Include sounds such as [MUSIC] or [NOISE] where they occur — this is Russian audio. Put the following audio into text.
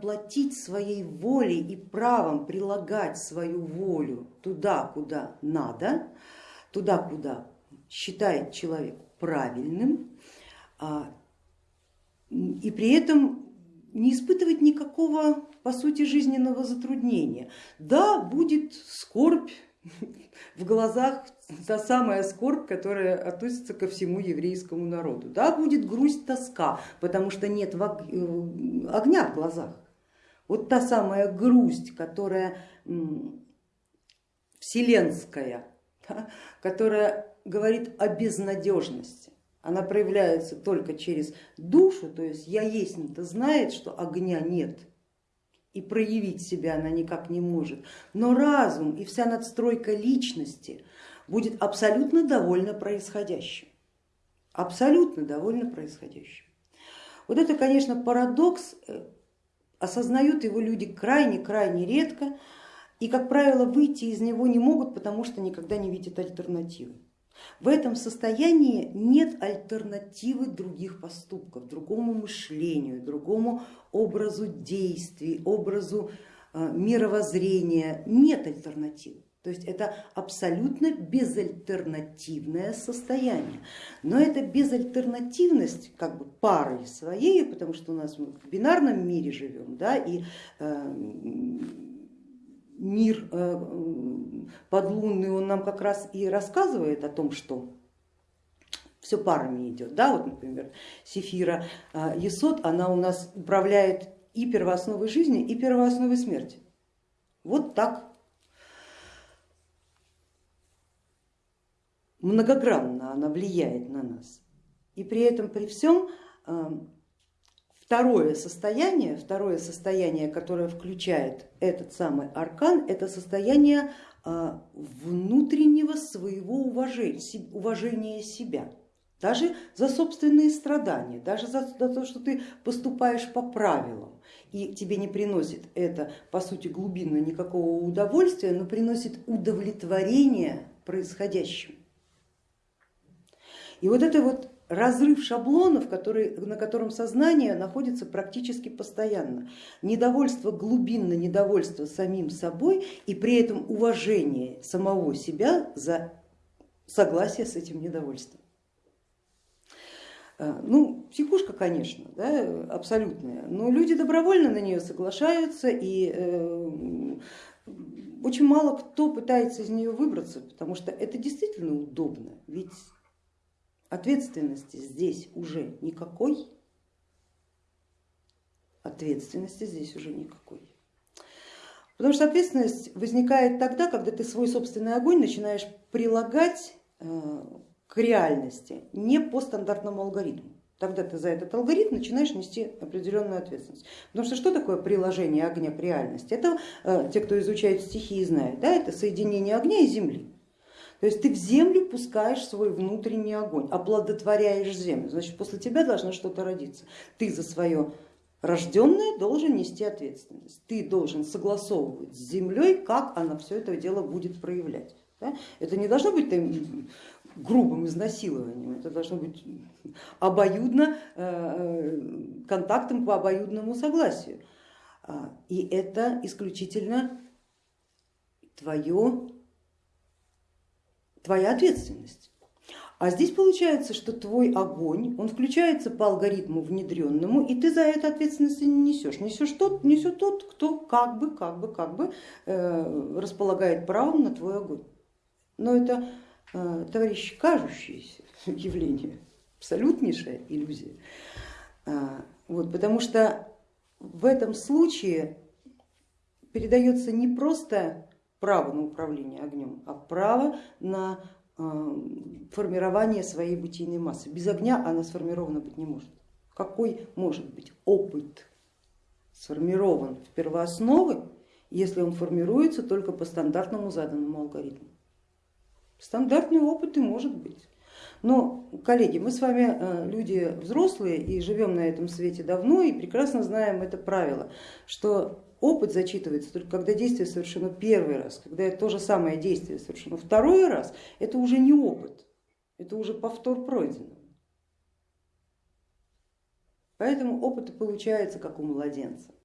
платить своей волей и правом прилагать свою волю туда, куда надо, туда, куда считает человек правильным, а, и при этом не испытывать никакого, по сути, жизненного затруднения. Да, будет скорбь, [LAUGHS] в глазах та самая скорбь, которая относится ко всему еврейскому народу. Да, будет грусть, тоска, потому что нет э, огня в глазах. Вот та самая грусть, которая вселенская, которая говорит о безнадежности. Она проявляется только через душу, то есть я есть, это знает, что огня нет, и проявить себя она никак не может. Но разум и вся надстройка личности будет абсолютно довольна происходящим. Абсолютно довольна происходящим. Вот это, конечно, парадокс, э, осознают его люди крайне-крайне редко и, как правило, выйти из него не могут, потому что никогда не видят альтернативы. В этом состоянии нет альтернативы других поступков, другому мышлению, другому образу действий, образу э, мировоззрения, нет альтернативы. То есть это абсолютно безальтернативное состояние. Но эта безальтернативность как бы парой своей, потому что у нас мы в бинарном мире живем, да, и э, мир э, подлунный, он нам как раз и рассказывает о том, что все парами идет. Да, вот, например, Сефира э, Есот, она у нас управляет и первоосновой жизни, и первоосновой смерти. Вот так многогранно она влияет на нас. И при этом, при всем, э, Второе состояние, второе состояние, которое включает этот самый аркан, это состояние а, внутреннего своего уважения, уважения себя, даже за собственные страдания, даже за, за то, что ты поступаешь по правилам, и тебе не приносит это, по сути, глубинно никакого удовольствия, но приносит удовлетворение происходящим. И вот это вот разрыв шаблонов, который, на котором сознание находится практически постоянно. Недовольство глубинно, недовольство самим собой и при этом уважение самого себя за согласие с этим недовольством. Э, ну, психушка, конечно, да, абсолютная, но люди добровольно на нее соглашаются и э, очень мало кто пытается из нее выбраться, потому что это действительно удобно, ведь Ответственности здесь уже никакой. Ответственности здесь уже никакой. Потому что ответственность возникает тогда, когда ты свой собственный огонь начинаешь прилагать э, к реальности не по стандартному алгоритму. Тогда ты за этот алгоритм начинаешь нести определенную ответственность. Потому что что такое приложение огня к реальности? Это э, те, кто изучает стихии, знают, да, это соединение огня и земли. То есть ты в землю пускаешь свой внутренний огонь, оплодотворяешь землю, значит после тебя должно что-то родиться. Ты за свое рожденное должен нести ответственность, ты должен согласовывать с землей, как она все это дело будет проявлять. Да? Это не должно быть там, грубым изнасилованием, это должно быть обоюдно, э, контактом по обоюдному согласию. А, и это исключительно твое твоя ответственность. А здесь получается, что твой огонь, он включается по алгоритму внедренному, и ты за это ответственность не несешь. Несешь тот, несет тот, кто как бы, как бы, как бы э, располагает правом на твой огонь. Но это, э, товарищи, кажущееся [LAUGHS] явление, абсолютнейшая иллюзия. А, вот, потому что в этом случае передается не просто право на управление огнем, а право на э, формирование своей бытийной массы. Без огня она сформирована быть не может. Какой может быть опыт сформирован в первоосновы, если он формируется только по стандартному заданному алгоритму? Стандартный опыт и может быть. Но, коллеги, мы с вами э, люди взрослые и живем на этом свете давно и прекрасно знаем это правило, что опыт зачитывается только когда действие совершено первый раз, когда то же самое действие совершено второй раз, это уже не опыт, это уже повтор пройденного. Поэтому опыт получается как у младенца.